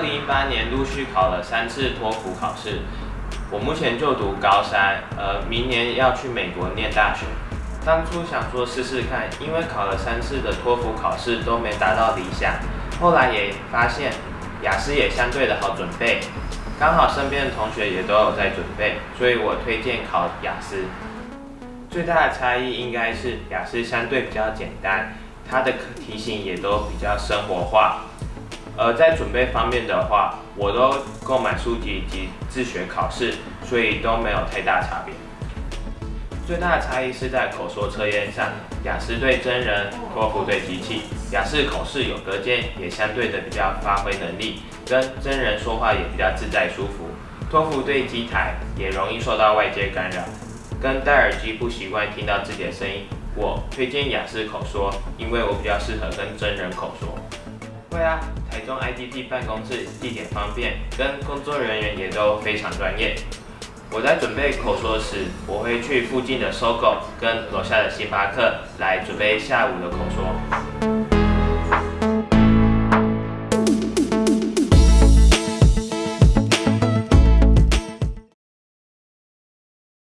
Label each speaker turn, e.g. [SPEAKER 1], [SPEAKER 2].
[SPEAKER 1] 零一八年陆续考了三次托福考试。我目前就读高三，呃，明年要去美国念大学。当初想说试试看，因为考了三次的托福考试都没达到理想，后来也发现雅思也相对的好准备，刚好身边的同学也都有在准备，所以我推荐考雅思。最大的差异应该是雅思相对比较简单，它的题型也都比较生活化。而在准备方面的话，我都购买书籍及自学考试，所以都没有太大差别。最大的差异是在口说测验上，雅思对真人，托福对机器。雅思口试有隔间，也相对的比较发挥能力，跟真人说话也比较自在舒服。托福对机台，也容易受到外界干扰，跟戴耳机不习惯听到自己的声音。我推荐雅思口说，因为我比较适合跟真人口说。会啊，台中 I D P 办公室地点方便，跟工作人员也都非常专业。我在准备口说时，我会去附近的搜狗跟楼下的星巴克来准备下午的口说。